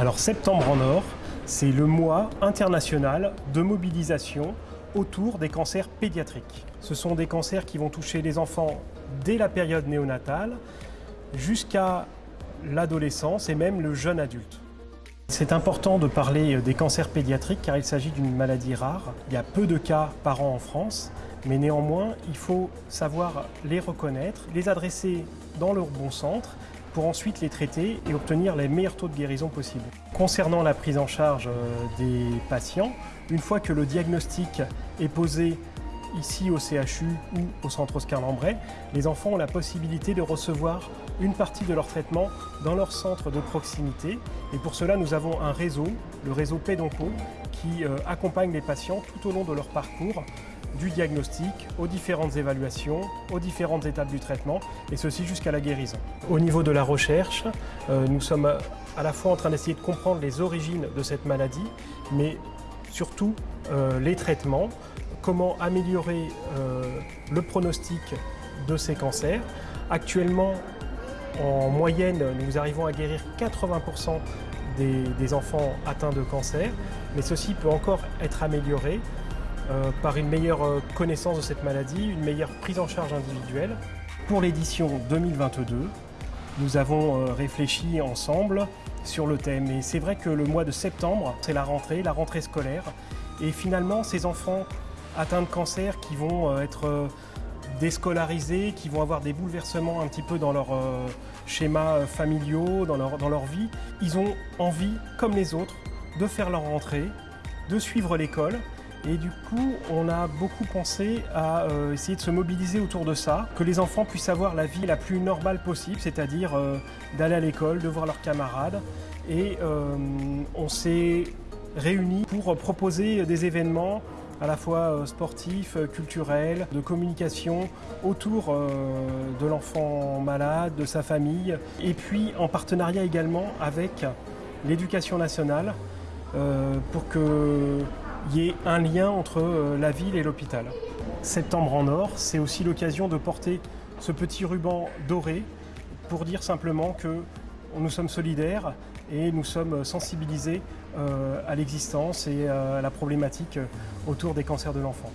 Alors Septembre en Or, c'est le mois international de mobilisation autour des cancers pédiatriques. Ce sont des cancers qui vont toucher les enfants dès la période néonatale jusqu'à l'adolescence et même le jeune adulte. C'est important de parler des cancers pédiatriques car il s'agit d'une maladie rare. Il y a peu de cas par an en France, mais néanmoins, il faut savoir les reconnaître, les adresser dans leur bon centre pour ensuite les traiter et obtenir les meilleurs taux de guérison possibles. Concernant la prise en charge euh, des patients, une fois que le diagnostic est posé ici au CHU ou au centre Oscar Lambret, les enfants ont la possibilité de recevoir une partie de leur traitement dans leur centre de proximité. Et pour cela, nous avons un réseau, le réseau Pédonco, qui euh, accompagne les patients tout au long de leur parcours du diagnostic aux différentes évaluations, aux différentes étapes du traitement, et ceci jusqu'à la guérison. Au niveau de la recherche, euh, nous sommes à la fois en train d'essayer de comprendre les origines de cette maladie, mais surtout euh, les traitements, comment améliorer euh, le pronostic de ces cancers. Actuellement, en moyenne, nous arrivons à guérir 80% des, des, enfants atteints de cancer, mais ceci peut encore être amélioré euh, par une meilleure euh, connaissance de cette maladie, une meilleure prise en charge individuelle. Pour l'édition 2022, nous avons réfléchi ensemble sur le thème. Et c'est vrai que le mois de septembre, c'est la rentrée, la rentrée scolaire. Et finalement, ces enfants atteints de cancer qui vont euh, être euh, déscolarisés, qui vont avoir des bouleversements un petit peu dans leurs euh, schémas familiaux, dans leur vie, ils ont envie, comme les autres, de faire leur rentrée, de suivre l'école. Et du coup, on a beaucoup pensé à essayer de se mobiliser autour de ça, que les enfants puissent avoir la vie la plus normale possible, c'est-à-dire d'aller à l'école, de voir leurs camarades. Et on s'est réunis pour proposer des événements à la fois euh, sportif, euh, culturel, de communication autour euh, de l'enfant malade, de sa famille, et puis en partenariat également avec l'éducation nationale pour qu'il y ait un lien entre la ville et l'hôpital. Septembre en or, c'est aussi l'occasion de porter ce petit ruban doré pour dire simplement que nous sommes solidaires et nous sommes sensibilisés euh, à l'existence et à la problématique autour des cancers de l'enfant.